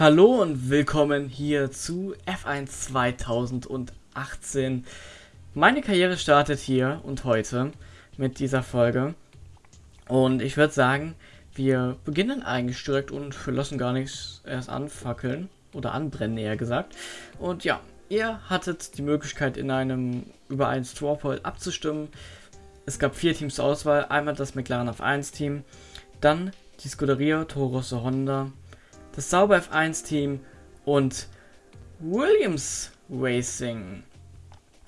Hallo und willkommen hier zu F1 2018. Meine Karriere startet hier und heute mit dieser Folge. Und ich würde sagen, wir beginnen eigentlich direkt und wir lassen gar nichts erst anfackeln oder anbrennen, eher gesagt. Und ja, ihr hattet die Möglichkeit in einem über ein Strawpoll abzustimmen. Es gab vier Teams zur Auswahl. Einmal das McLaren F1 Team, dann die Scuderia Toro Rosso Honda, das Sauber F1 Team und Williams Racing.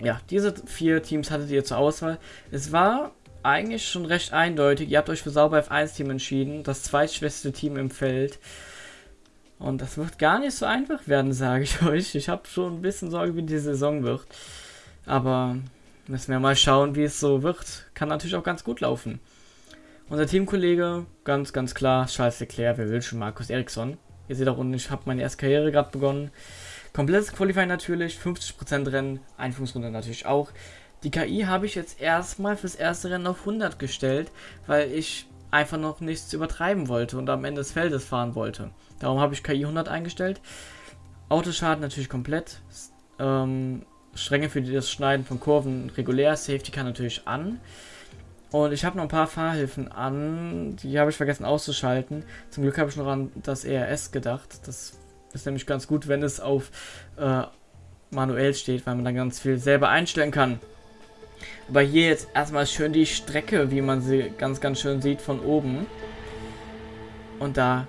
Ja, diese vier Teams hattet ihr zur Auswahl. Es war eigentlich schon recht eindeutig. Ihr habt euch für Sauber F1 Team entschieden, das zweitschwächste Team im Feld. Und das wird gar nicht so einfach werden, sage ich euch. Ich habe schon ein bisschen Sorge, wie die Saison wird. Aber müssen wir mal schauen, wie es so wird. Kann natürlich auch ganz gut laufen. Unser Teamkollege, ganz, ganz klar, Charles Leclerc, wer will schon, Markus Eriksson. Ihr seht auch unten, ich habe meine erste Karriere gerade begonnen. Komplettes Qualifying natürlich, 50% Rennen, Einführungsrunde natürlich auch. Die KI habe ich jetzt erstmal fürs erste Rennen auf 100 gestellt, weil ich einfach noch nichts übertreiben wollte und am Ende des Feldes fahren wollte. Darum habe ich KI 100 eingestellt. Autoschaden natürlich komplett. Ähm, Stränge für das Schneiden von Kurven regulär. Safety kann natürlich an. Und ich habe noch ein paar Fahrhilfen an, die habe ich vergessen auszuschalten. Zum Glück habe ich noch an das ERS gedacht. Das ist nämlich ganz gut, wenn es auf äh, manuell steht, weil man dann ganz viel selber einstellen kann. Aber hier jetzt erstmal schön die Strecke, wie man sie ganz, ganz schön sieht von oben. Und da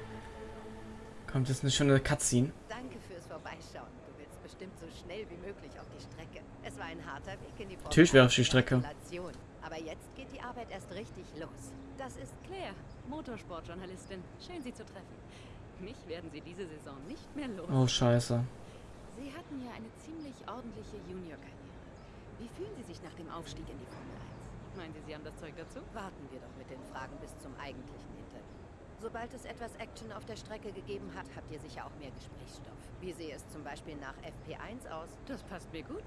kommt jetzt eine schöne Cutscene. Danke fürs Vorbeischauen. Du willst bestimmt so schnell wie möglich auf die Strecke. Es war ein harter Weg in die Natürlich wäre auf die Strecke. Gratulation. Aber jetzt geht richtig los. Das ist Claire, Motorsportjournalistin. Schön, Sie zu treffen. Mich werden Sie diese Saison nicht mehr los. Oh, scheiße. Sie hatten ja eine ziemlich ordentliche Junior-Karriere. Wie fühlen Sie sich nach dem Aufstieg in die Formel 1? Meinen Sie, Sie haben das Zeug dazu? Warten wir doch mit den Fragen bis zum eigentlichen Interview. Sobald es etwas Action auf der Strecke gegeben hat, habt ihr sicher auch mehr Gesprächsstoff. Wie sehe es zum Beispiel nach FP1 aus? Das passt mir gut.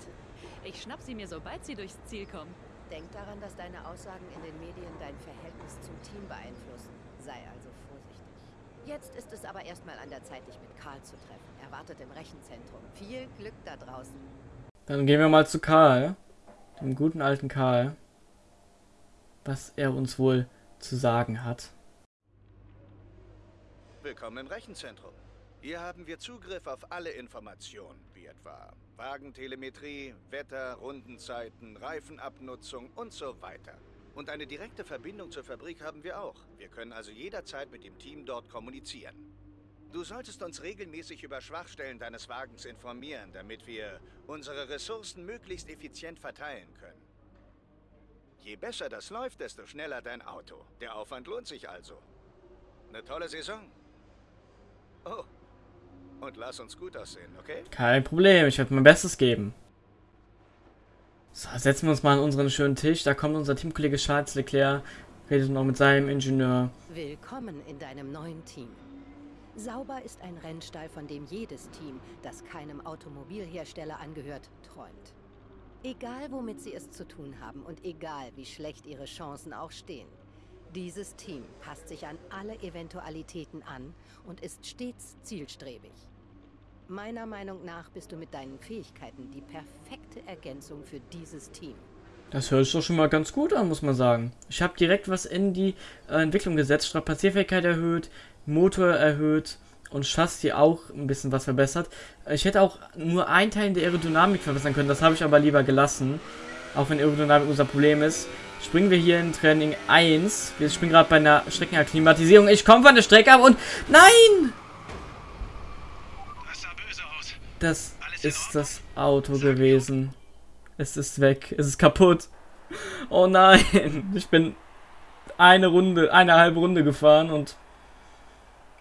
Ich schnapp Sie mir, sobald Sie durchs Ziel kommen. Denk daran, dass deine Aussagen in den Medien dein Verhältnis zum Team beeinflussen. Sei also vorsichtig. Jetzt ist es aber erstmal an der Zeit, dich mit Karl zu treffen. Er wartet im Rechenzentrum. Viel Glück da draußen. Dann gehen wir mal zu Karl. Dem guten alten Karl. Was er uns wohl zu sagen hat. Willkommen im Rechenzentrum. Hier haben wir Zugriff auf alle Informationen, wie etwa Wagentelemetrie, Wetter, Rundenzeiten, Reifenabnutzung und so weiter. Und eine direkte Verbindung zur Fabrik haben wir auch. Wir können also jederzeit mit dem Team dort kommunizieren. Du solltest uns regelmäßig über Schwachstellen deines Wagens informieren, damit wir unsere Ressourcen möglichst effizient verteilen können. Je besser das läuft, desto schneller dein Auto. Der Aufwand lohnt sich also. Eine tolle Saison. Oh, und lass uns gut aussehen, okay? Kein Problem, ich werde mein Bestes geben. So, setzen wir uns mal an unseren schönen Tisch. Da kommt unser Teamkollege Charles Leclerc, redet noch mit seinem Ingenieur. Willkommen in deinem neuen Team. Sauber ist ein Rennstall, von dem jedes Team, das keinem Automobilhersteller angehört, träumt. Egal womit sie es zu tun haben und egal wie schlecht ihre Chancen auch stehen. Dieses Team passt sich an alle Eventualitäten an und ist stets zielstrebig. Meiner Meinung nach bist du mit deinen Fähigkeiten die perfekte Ergänzung für dieses Team. Das hört sich doch schon mal ganz gut an, muss man sagen. Ich habe direkt was in die äh, Entwicklung gesetzt. Strapazierfähigkeit erhöht, Motor erhöht und Chassis auch ein bisschen was verbessert. Ich hätte auch nur einen Teil in der Aerodynamik verbessern können. Das habe ich aber lieber gelassen. Auch wenn Aerodynamik unser Problem ist. Springen wir hier in Training 1. Wir springen gerade bei einer Streckenakklimatisierung. Ich komme von der Strecke ab und... Nein! Das sah böse aus. Das ist das Auto gewesen. Es ist weg. Es ist kaputt. Oh nein. Ich bin eine Runde, eine halbe Runde gefahren und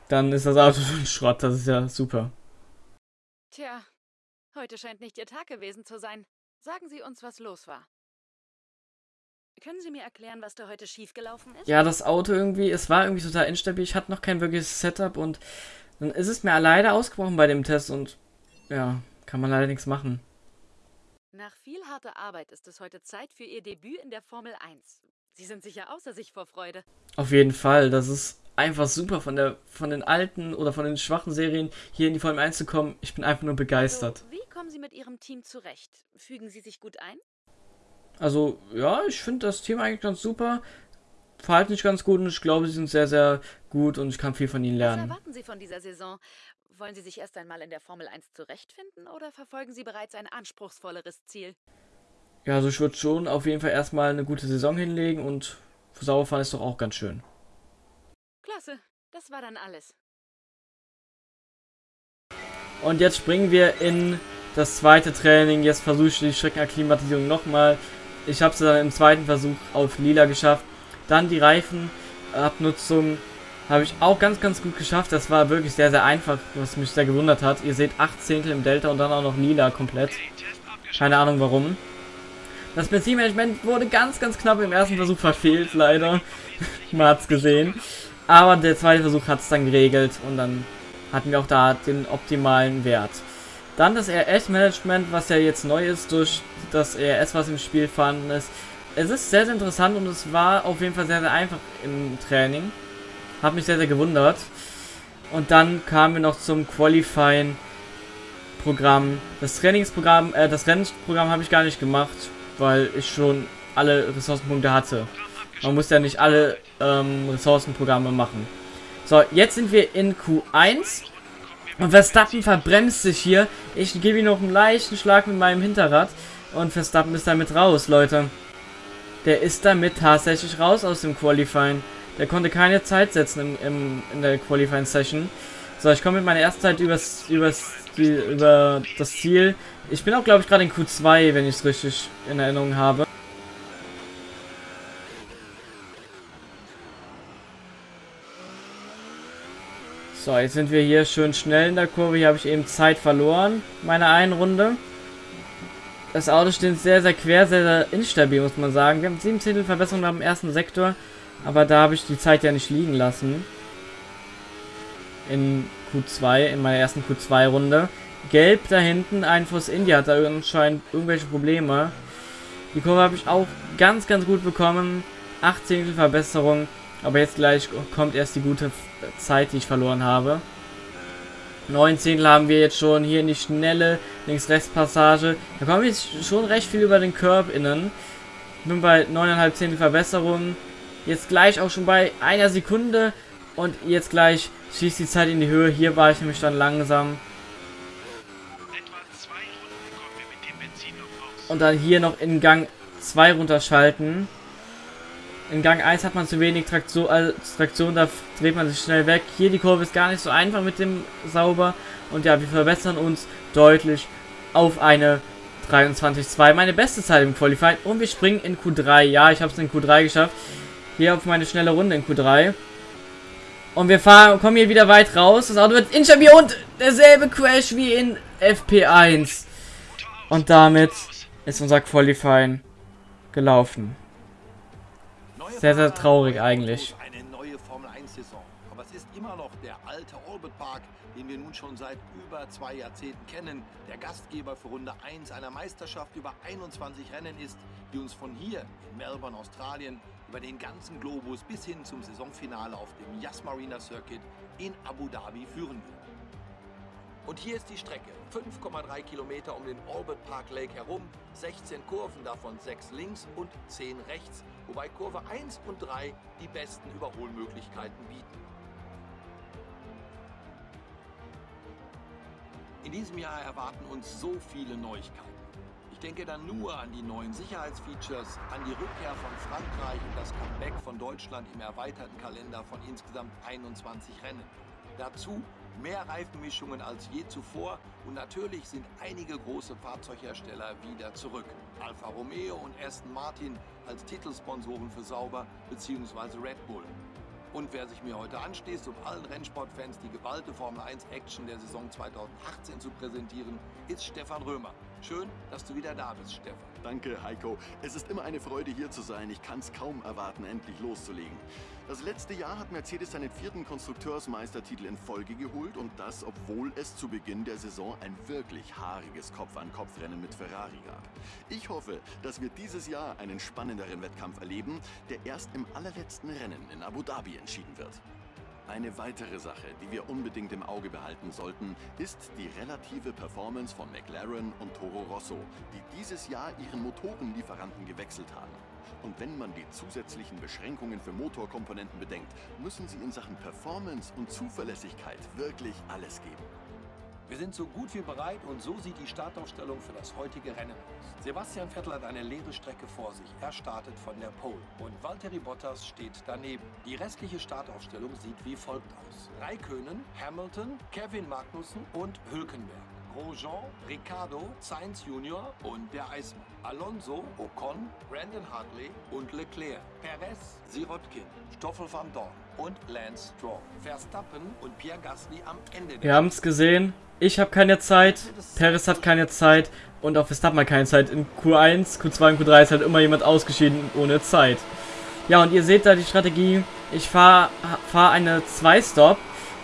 dann ist das Auto schon Schrott. Das ist ja super. Tja, heute scheint nicht Ihr Tag gewesen zu sein. Sagen Sie uns, was los war. Können Sie mir erklären, was da heute schiefgelaufen ist? Ja, das Auto irgendwie, es war irgendwie total instabil. Ich hatte noch kein wirkliches Setup und dann ist es mir leider ausgebrochen bei dem Test und ja, kann man leider nichts machen. Nach viel harter Arbeit ist es heute Zeit für Ihr Debüt in der Formel 1. Sie sind sicher außer sich vor Freude. Auf jeden Fall, das ist einfach super von der von den alten oder von den schwachen Serien hier in die Formel 1 zu kommen. Ich bin einfach nur begeistert. Also, wie kommen Sie mit Ihrem Team zurecht? Fügen Sie sich gut ein? Also, ja, ich finde das Team eigentlich ganz super. Verhalten sich ganz gut und ich glaube, sie sind sehr, sehr gut und ich kann viel von ihnen Was lernen. erwarten Sie von dieser Saison? Wollen Sie sich erst einmal in der Formel 1 zurechtfinden oder verfolgen Sie bereits ein anspruchsvolleres Ziel? Ja, also ich würde schon auf jeden Fall erstmal eine gute Saison hinlegen und für Sauerfahren ist doch auch ganz schön. Klasse, das war dann alles. Und jetzt springen wir in das zweite Training. Jetzt versuche ich die Streckenakklimatisierung nochmal. Ich habe es dann im zweiten Versuch auf lila geschafft. Dann die Reifenabnutzung habe ich auch ganz, ganz gut geschafft. Das war wirklich sehr, sehr einfach, was mich sehr gewundert hat. Ihr seht 8 Zehntel im Delta und dann auch noch lila komplett. Keine Ahnung warum. Das Benzinmanagement wurde ganz, ganz knapp im ersten Versuch verfehlt, leider. Man hat's gesehen. Aber der zweite Versuch hat es dann geregelt und dann hatten wir auch da den optimalen Wert. Dann das RS-Management, was ja jetzt neu ist durch das RS, was im Spiel vorhanden ist. Es ist sehr, sehr interessant und es war auf jeden Fall sehr, sehr einfach im Training. Hat mich sehr, sehr gewundert. Und dann kamen wir noch zum Qualifying Programm. Das Trainingsprogramm, äh, das Rennprogramm habe ich gar nicht gemacht, weil ich schon alle Ressourcenpunkte hatte. Man muss ja nicht alle ähm, Ressourcenprogramme machen. So, jetzt sind wir in Q1. Und Verstappen verbremst sich hier. Ich gebe ihm noch einen leichten Schlag mit meinem Hinterrad. Und Verstappen ist damit raus, Leute. Der ist damit tatsächlich raus aus dem Qualifying. Der konnte keine Zeit setzen im, im, in der Qualifying Session. So, ich komme mit meiner ersten Zeit übers, übers, über das Ziel. Ich bin auch, glaube ich, gerade in Q2, wenn ich es richtig in Erinnerung habe. So, jetzt sind wir hier schön schnell in der Kurve. Hier habe ich eben Zeit verloren, meine einen Runde. Das Auto steht sehr, sehr quer, sehr, sehr instabil, muss man sagen. Wir haben 7 Zehntel Verbesserung beim ersten Sektor, aber da habe ich die Zeit ja nicht liegen lassen. In Q2, in meiner ersten Q2-Runde. Gelb da hinten, ein Force India hat da anscheinend irgendwelche Probleme. Die Kurve habe ich auch ganz, ganz gut bekommen. 8 Zehntel Verbesserung. Aber jetzt gleich kommt erst die gute Zeit, die ich verloren habe. 9 Zehntel haben wir jetzt schon hier in die schnelle Links-Rechts-Passage. Da kommen wir schon recht viel über den Curb innen. Bin bei 9,5 Zehntel Verbesserung. Jetzt gleich auch schon bei einer Sekunde. Und jetzt gleich schießt die Zeit in die Höhe. Hier war ich nämlich dann langsam. Und dann hier noch in Gang 2 runterschalten. In Gang 1 hat man zu wenig Traktion, äh, Traktion, da dreht man sich schnell weg. Hier die Kurve ist gar nicht so einfach mit dem Sauber. Und ja, wir verbessern uns deutlich auf eine 23,2. Meine beste Zeit im Qualifying. Und wir springen in Q3. Ja, ich habe es in Q3 geschafft. Hier auf meine schnelle Runde in Q3. Und wir fahren, kommen hier wieder weit raus. Das Auto wird instabil und derselbe Crash wie in FP1. Und damit ist unser Qualifying gelaufen. Sehr, sehr traurig eigentlich. Eine neue Formel 1 Saison. Aber es ist immer noch der alte Orbit Park, den wir nun schon seit über zwei Jahrzehnten kennen. Der Gastgeber für Runde 1 einer Meisterschaft über 21 Rennen ist, die uns von hier in Melbourne, Australien, über den ganzen Globus bis hin zum Saisonfinale auf dem Yas Marina Circuit in Abu Dhabi führen wird. Und hier ist die Strecke. 5,3 Kilometer um den Orbit Park Lake herum, 16 Kurven, davon 6 links und 10 rechts, wobei Kurve 1 und 3 die besten Überholmöglichkeiten bieten. In diesem Jahr erwarten uns so viele Neuigkeiten. Ich denke dann nur an die neuen Sicherheitsfeatures, an die Rückkehr von Frankreich und das Comeback von Deutschland im erweiterten Kalender von insgesamt 21 Rennen. Dazu mehr Reifenmischungen als je zuvor und natürlich sind einige große Fahrzeughersteller wieder zurück. Alfa Romeo und Aston Martin als Titelsponsoren für Sauber bzw. Red Bull. Und wer sich mir heute anschließt, um allen Rennsportfans die geballte Formel 1 Action der Saison 2018 zu präsentieren, ist Stefan Römer. Schön, dass du wieder da bist, Stefan. Danke, Heiko. Es ist immer eine Freude, hier zu sein. Ich kann es kaum erwarten, endlich loszulegen. Das letzte Jahr hat Mercedes seinen vierten Konstrukteursmeistertitel in Folge geholt und das, obwohl es zu Beginn der Saison ein wirklich haariges Kopf-an-Kopf-Rennen mit Ferrari gab. Ich hoffe, dass wir dieses Jahr einen spannenderen Wettkampf erleben, der erst im allerletzten Rennen in Abu Dhabi entschieden wird. Eine weitere Sache, die wir unbedingt im Auge behalten sollten, ist die relative Performance von McLaren und Toro Rosso, die dieses Jahr ihren Motorenlieferanten gewechselt haben. Und wenn man die zusätzlichen Beschränkungen für Motorkomponenten bedenkt, müssen sie in Sachen Performance und Zuverlässigkeit wirklich alles geben. Wir sind so gut wie bereit und so sieht die Startaufstellung für das heutige Rennen aus. Sebastian Vettel hat eine leere Strecke vor sich. Er startet von der Pole und Valtteri Bottas steht daneben. Die restliche Startaufstellung sieht wie folgt aus. Raikönen, Hamilton, Kevin Magnussen und Hülkenberg. Grosjean, Ricardo, Sainz Jr. und der Eismann. Alonso, Ocon, Brandon Hartley und Leclerc. Perez, Sirotkin, Stoffel van Dorn und Lance Stroll. Verstappen und Pierre Gasly am Ende. Wir haben es gesehen. Ich habe keine Zeit, Perez hat keine Zeit und auch Verstappen hat keine Zeit. In Q1, Q2 und Q3 ist halt immer jemand ausgeschieden ohne Zeit. Ja, und ihr seht da die Strategie. Ich fahre fahr eine 2-Stop.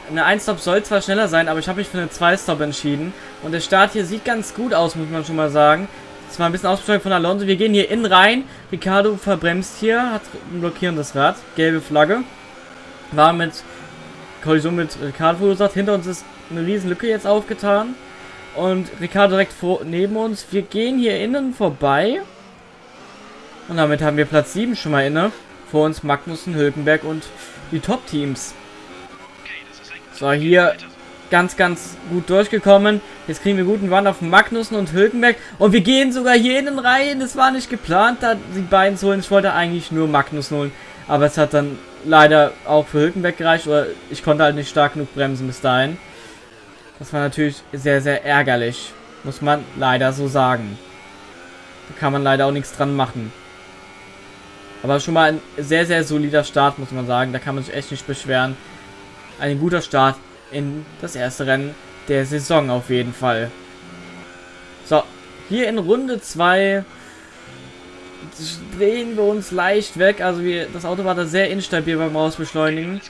Eine 1-Stop soll zwar schneller sein, aber ich habe mich für eine 2-Stop entschieden. Und der Start hier sieht ganz gut aus, muss man schon mal sagen. Das war ein bisschen Ausbeschleunigung von Alonso. Wir gehen hier innen rein. Ricardo verbremst hier, hat ein blockierendes Rad. Gelbe Flagge. War mit Kollision mit Ricardo verursacht. Hinter uns ist eine riesen Lücke jetzt aufgetan. Und Ricardo direkt vor, neben uns. Wir gehen hier innen vorbei. Und damit haben wir Platz 7 schon mal inne. Vor uns Magnussen, Hülkenberg und die Top-Teams. So, hier ganz, ganz gut durchgekommen. Jetzt kriegen wir guten Run auf Magnussen und Hülkenberg. Und wir gehen sogar hier innen rein. Das war nicht geplant, da die beiden zu holen. Ich wollte eigentlich nur Magnussen holen. Aber es hat dann leider auch für Hülkenberg gereicht. Oder ich konnte halt nicht stark genug bremsen bis dahin. Das war natürlich sehr, sehr ärgerlich. Muss man leider so sagen. Da kann man leider auch nichts dran machen. Aber schon mal ein sehr, sehr solider Start, muss man sagen. Da kann man sich echt nicht beschweren. Ein guter Start in das erste Rennen der Saison auf jeden Fall. So, hier in Runde 2 drehen wir uns leicht weg. Also wir, das Auto war da sehr instabil beim Rausbeschleunigen.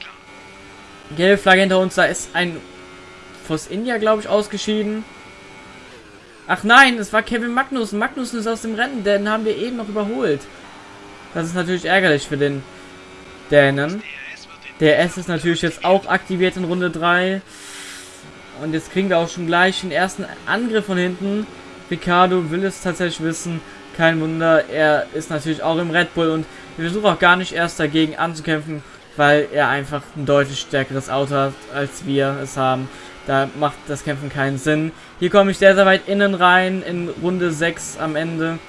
Gelbe Flagge hinter uns, da ist ein Force India, glaube ich, ausgeschieden. Ach nein, es war Kevin Magnussen. Magnussen ist aus dem Rennen, den haben wir eben noch überholt. Das ist natürlich ärgerlich für den Dänen. Der S ist natürlich jetzt auch aktiviert in Runde 3. Und jetzt kriegen wir auch schon gleich den ersten Angriff von hinten. Ricardo will es tatsächlich wissen. Kein Wunder, er ist natürlich auch im Red Bull und wir versuchen auch gar nicht erst dagegen anzukämpfen, weil er einfach ein deutlich stärkeres Auto hat, als wir es haben. Da macht das Kämpfen keinen Sinn. Hier komme ich sehr, sehr weit innen rein, in Runde 6 am Ende.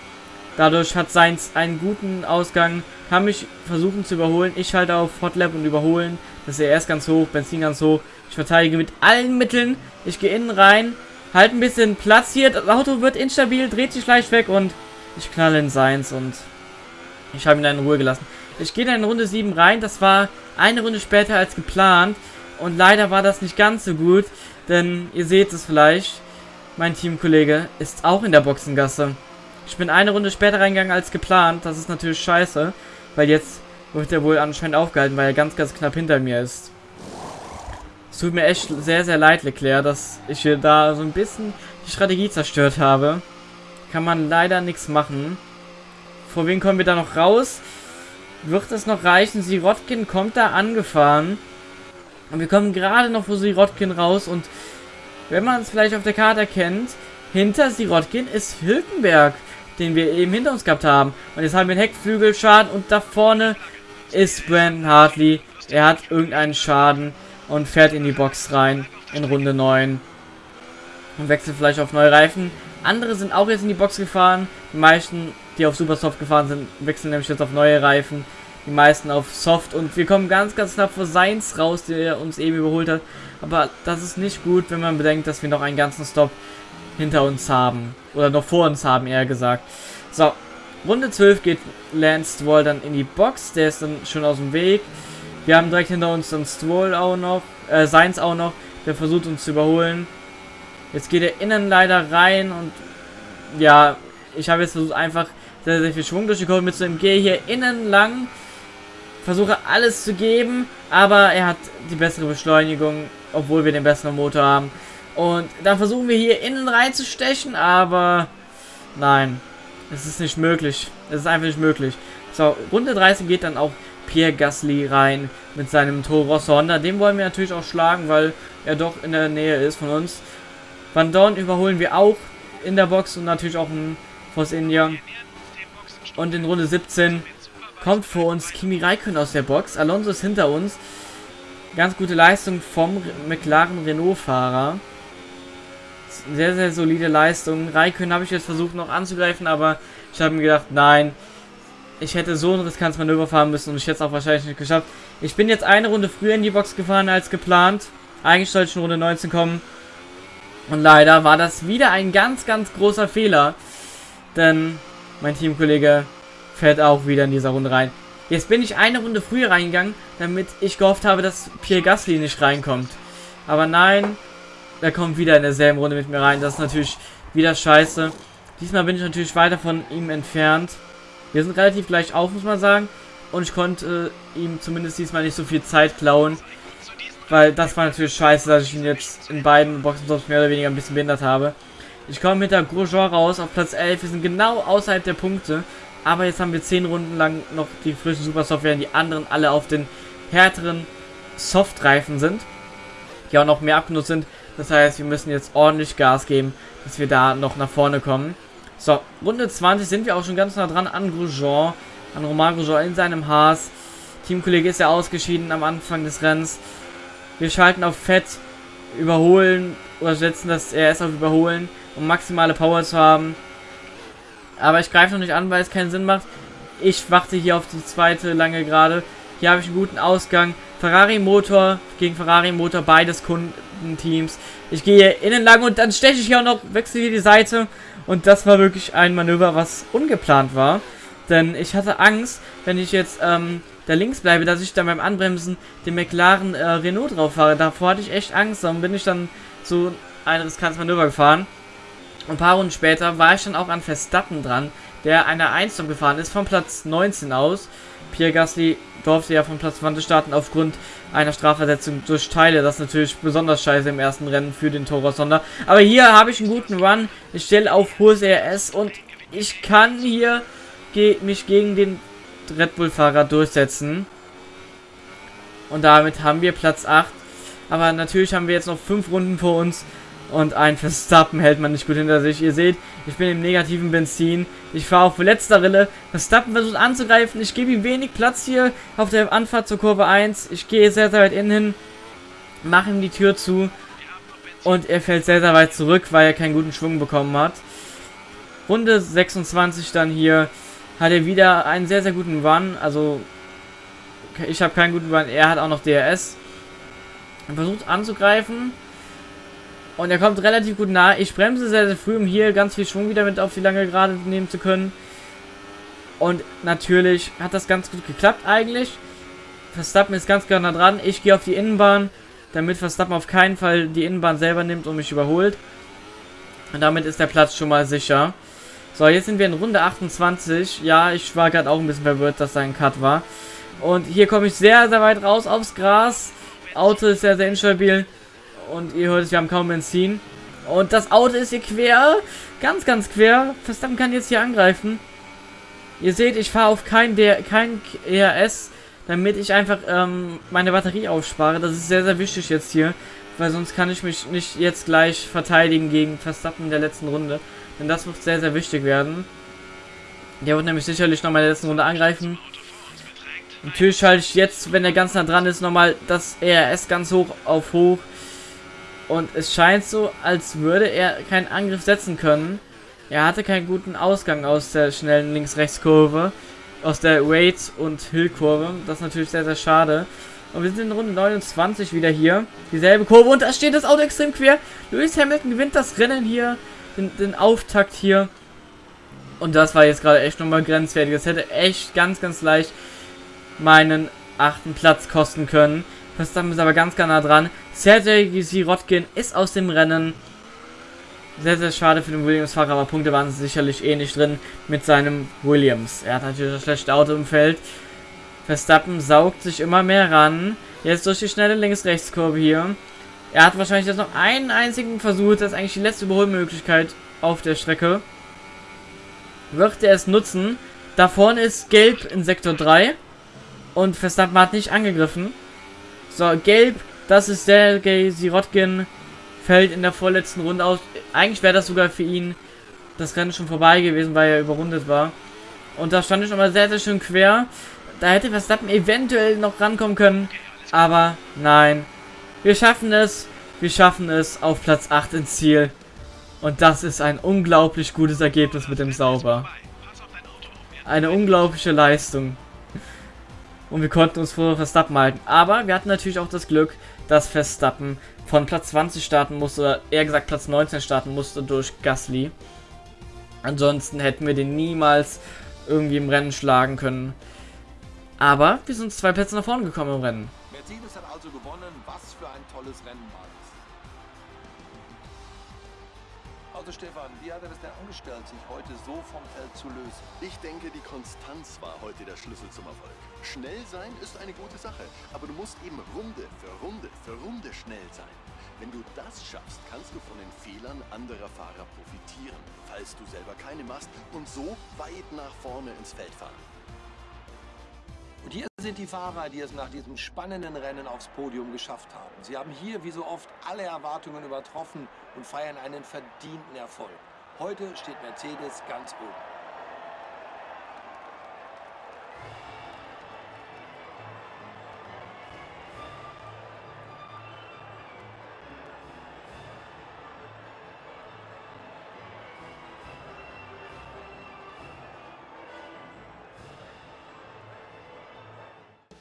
Dadurch hat Seins einen guten Ausgang, kann mich versuchen zu überholen. Ich schalte auf Hotlap und überholen. Das ist ja erst ganz hoch, Benzin ganz hoch. Ich verteidige mit allen Mitteln. Ich gehe innen rein, halte ein bisschen Platz hier. Das Auto wird instabil, dreht sich leicht weg und ich knalle in Seins und ich habe ihn dann in Ruhe gelassen. Ich gehe dann in Runde 7 rein. Das war eine Runde später als geplant. Und leider war das nicht ganz so gut. Denn ihr seht es vielleicht. Mein Teamkollege ist auch in der Boxengasse. Ich bin eine Runde später reingegangen als geplant. Das ist natürlich scheiße. Weil jetzt wird er wohl anscheinend aufgehalten, weil er ganz, ganz knapp hinter mir ist. Es tut mir echt sehr, sehr leid, Leclerc, dass ich hier da so ein bisschen die Strategie zerstört habe. Kann man leider nichts machen. Vor wen kommen wir da noch raus? Wird es noch reichen? Sirotkin kommt da angefahren. Und wir kommen gerade noch vor Sirotkin raus. Und wenn man es vielleicht auf der Karte erkennt, hinter Sirotkin ist Hülkenberg, den wir eben hinter uns gehabt haben. Und jetzt haben wir einen Heckflügelschaden. Und da vorne ist Brandon Hartley. Er hat irgendeinen Schaden und fährt in die Box rein in Runde 9. Und wechselt vielleicht auf neue Reifen. Andere sind auch jetzt in die Box gefahren. Die meisten, die auf Supersoft gefahren sind, wechseln nämlich jetzt auf neue Reifen. Die meisten auf Soft. Und wir kommen ganz, ganz knapp vor Seins raus, der uns eben überholt hat. Aber das ist nicht gut, wenn man bedenkt, dass wir noch einen ganzen Stop hinter uns haben. Oder noch vor uns haben, eher gesagt. So, Runde 12 geht Lance Stroll dann in die Box. Der ist dann schon aus dem Weg. Wir haben direkt hinter uns dann Stroll auch noch. Äh, Seins auch noch. Der versucht uns zu überholen. Jetzt geht er innen leider rein und ja, ich habe jetzt versucht einfach sehr, sehr viel Schwung durch die Kurve mitzunehmen. Gehe hier innen lang, versuche alles zu geben, aber er hat die bessere Beschleunigung, obwohl wir den besseren Motor haben. Und dann versuchen wir hier innen reinzustechen, aber nein, es ist nicht möglich. Es ist einfach nicht möglich. So, Runde 13 geht dann auch Pierre Gasly rein mit seinem Toro Honda. Den wollen wir natürlich auch schlagen, weil er doch in der Nähe ist von uns. Van Dorn überholen wir auch in der Box und natürlich auch ein Force India. Und in Runde 17 kommt vor uns Kimi Raikkonen aus der Box. Alonso ist hinter uns. Ganz gute Leistung vom McLaren Sehr, sehr solide Leistung. Raikkonen habe ich jetzt versucht noch anzugreifen, aber ich habe mir gedacht, nein, ich hätte so ein riskantes Manöver fahren müssen und ich hätte es auch wahrscheinlich nicht geschafft. Ich bin jetzt eine Runde früher in die Box gefahren als geplant. Eigentlich sollte ich in Runde 19 kommen. Und leider war das wieder ein ganz, ganz großer Fehler. Denn mein Teamkollege fährt auch wieder in dieser Runde rein. Jetzt bin ich eine Runde früher reingegangen, damit ich gehofft habe, dass Pierre Gasly nicht reinkommt. Aber nein, er kommt wieder in derselben Runde mit mir rein. Das ist natürlich wieder scheiße. Diesmal bin ich natürlich weiter von ihm entfernt. Wir sind relativ gleich auf, muss man sagen. Und ich konnte äh, ihm zumindest diesmal nicht so viel Zeit klauen. Weil das war natürlich scheiße, dass ich ihn jetzt in beiden Boxenstops mehr oder weniger ein bisschen behindert habe. Ich komme mit der Grosjean raus auf Platz 11. Wir sind genau außerhalb der Punkte. Aber jetzt haben wir 10 Runden lang noch die frischen Supersoft, während die anderen alle auf den härteren Softreifen sind. Die auch noch mehr abgenutzt sind. Das heißt, wir müssen jetzt ordentlich Gas geben, dass wir da noch nach vorne kommen. So, Runde 20 sind wir auch schon ganz nah dran an Grosjean. An Romain Grosjean in seinem Haas. Teamkollege ist ja ausgeschieden am Anfang des Rennens. Wir schalten auf Fett, überholen oder setzen das RS auf überholen, um maximale Power zu haben. Aber ich greife noch nicht an, weil es keinen Sinn macht. Ich warte hier auf die zweite lange Gerade. Hier habe ich einen guten Ausgang. Ferrari Motor gegen Ferrari Motor, beides Kundenteams. Ich gehe innen lang und dann steche ich hier auch noch, wechsle hier die Seite. Und das war wirklich ein Manöver, was ungeplant war. Denn ich hatte Angst, wenn ich jetzt ähm, da links bleibe, dass ich dann beim Anbremsen den McLaren äh, Renault drauf fahre. Davor hatte ich echt Angst, dann bin ich dann so ein riskantes Manöver gefahren. Und ein paar Runden später war ich dann auch an Verstappen dran, der eine 1 gefahren ist, von Platz 19 aus. Pierre Gasly durfte ja von Platz 20 starten aufgrund einer Strafversetzung durch Teile. Das ist natürlich besonders scheiße im ersten Rennen für den Toro Sonder. Aber hier habe ich einen guten Run. Ich stelle auf hohes RS und ich kann hier ge mich gegen den Red Bull-Fahrer durchsetzen. Und damit haben wir Platz 8. Aber natürlich haben wir jetzt noch 5 Runden vor uns. Und ein Verstappen hält man nicht gut hinter sich. Ihr seht, ich bin im negativen Benzin. Ich fahre auf letzter Rille. Verstappen versucht anzugreifen. Ich gebe ihm wenig Platz hier auf der Anfahrt zur Kurve 1. Ich gehe sehr, sehr weit innen hin. Mache ihm die Tür zu. Und er fällt sehr, sehr weit zurück, weil er keinen guten Schwung bekommen hat. Runde 26 dann hier hat er wieder einen sehr, sehr guten Run. Also, ich habe keinen guten Run. Er hat auch noch DRS. Er versucht anzugreifen. Und er kommt relativ gut nah. Ich bremse sehr, sehr früh, um hier ganz viel Schwung wieder mit auf die lange Gerade nehmen zu können. Und natürlich hat das ganz gut geklappt eigentlich. Verstappen ist ganz genau dran. Ich gehe auf die Innenbahn, damit Verstappen auf keinen Fall die Innenbahn selber nimmt und mich überholt. Und damit ist der Platz schon mal sicher. So, jetzt sind wir in Runde 28. Ja, ich war gerade auch ein bisschen verwirrt, dass da ein Cut war. Und hier komme ich sehr, sehr weit raus aufs Gras. Auto ist sehr, sehr instabil. Und ihr hört es, wir haben kaum Benzin. Und das Auto ist hier quer. Ganz, ganz quer. Verstappen kann jetzt hier angreifen. Ihr seht, ich fahre auf kein, der, kein ERS, damit ich einfach ähm, meine Batterie aufspare. Das ist sehr, sehr wichtig jetzt hier. Weil sonst kann ich mich nicht jetzt gleich verteidigen gegen Verstappen in der letzten Runde. Denn das wird sehr, sehr wichtig werden. Der wird nämlich sicherlich nochmal in der letzten Runde angreifen. Natürlich schalte ich jetzt, wenn er ganz nah dran ist, nochmal das ERS ganz hoch auf hoch. Und es scheint so, als würde er keinen Angriff setzen können. Er hatte keinen guten Ausgang aus der schnellen Links-Rechts-Kurve. Aus der Wait- und Hill-Kurve. Das ist natürlich sehr, sehr schade. Und wir sind in Runde 29 wieder hier. Dieselbe Kurve und da steht das Auto extrem quer. Lewis Hamilton gewinnt das Rennen hier den, den Auftakt hier. Und das war jetzt gerade echt nochmal grenzwertig. Das hätte echt ganz, ganz leicht meinen achten Platz kosten können. Verstappen ist aber ganz, ganz nah dran. Sergej Sirotkin ist aus dem Rennen. Sehr, sehr schade für den Williams-Fahrer, aber Punkte waren sicherlich eh nicht drin mit seinem Williams. Er hat natürlich das schlechte Auto im Feld. Verstappen saugt sich immer mehr ran. Jetzt durch die schnelle Links-Rechts-Kurve hier. Er hat wahrscheinlich jetzt noch einen einzigen Versuch. Das ist eigentlich die letzte Überholmöglichkeit auf der Strecke. Wird er es nutzen? Da vorne ist Gelb in Sektor 3. Und Verstappen hat nicht angegriffen. So, Gelb, das ist Sergei Sirotkin. Fällt in der vorletzten Runde aus. Eigentlich wäre das sogar für ihn das Rennen schon vorbei gewesen, weil er überrundet war. Und da stand ich nochmal sehr, sehr schön quer. Da hätte Verstappen eventuell noch rankommen können. Aber nein. Wir schaffen es. Wir schaffen es auf Platz 8 ins Ziel. Und das ist ein unglaublich gutes Ergebnis mit dem Sauber. Eine unglaubliche Leistung. Und wir konnten uns vor Verstappen halten. Aber wir hatten natürlich auch das Glück, dass Verstappen von Platz 20 starten musste, oder eher gesagt Platz 19 starten musste durch Gasly. Ansonsten hätten wir den niemals irgendwie im Rennen schlagen können. Aber wir sind zwei Plätze nach vorne gekommen im Rennen. Mercedes hat also gewonnen. Was für ein tolles Rennen war das. Also Stefan, wie hat er das denn angestellt, sich heute so vom Feld zu lösen? Ich denke, die Konstanz war heute der Schlüssel zum Erfolg. Schnell sein ist eine gute Sache, aber du musst eben Runde für Runde für Runde schnell sein. Wenn du das schaffst, kannst du von den Fehlern anderer Fahrer profitieren, falls du selber keine machst und so weit nach vorne ins Feld fahren. Und hier sind die Fahrer, die es nach diesem spannenden Rennen aufs Podium geschafft haben. Sie haben hier wie so oft alle Erwartungen übertroffen und feiern einen verdienten Erfolg. Heute steht Mercedes ganz oben.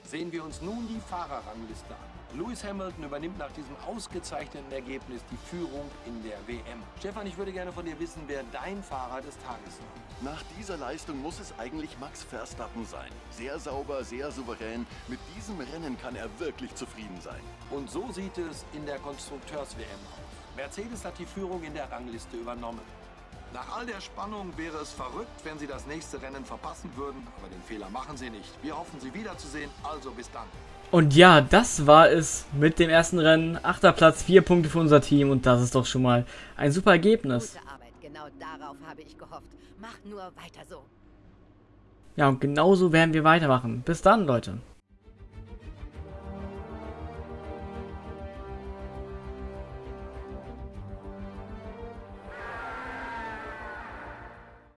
Sehen wir uns nun die Fahrerrangliste an. Lewis Hamilton übernimmt nach diesem ausgezeichneten Ergebnis die Führung in der WM. Stefan, ich würde gerne von dir wissen, wer dein Fahrer des Tages war. Nach dieser Leistung muss es eigentlich Max Verstappen sein. Sehr sauber, sehr souverän. Mit diesem Rennen kann er wirklich zufrieden sein. Und so sieht es in der Konstrukteurs-WM aus. Mercedes hat die Führung in der Rangliste übernommen. Nach all der Spannung wäre es verrückt, wenn Sie das nächste Rennen verpassen würden, aber den Fehler machen Sie nicht. Wir hoffen, Sie wiederzusehen, also bis dann. Und ja, das war es mit dem ersten Rennen. Achter Platz, vier Punkte für unser Team und das ist doch schon mal ein super Ergebnis. Gute Arbeit, genau darauf habe ich gehofft. Mach nur weiter so. Ja, und genauso werden wir weitermachen. Bis dann, Leute.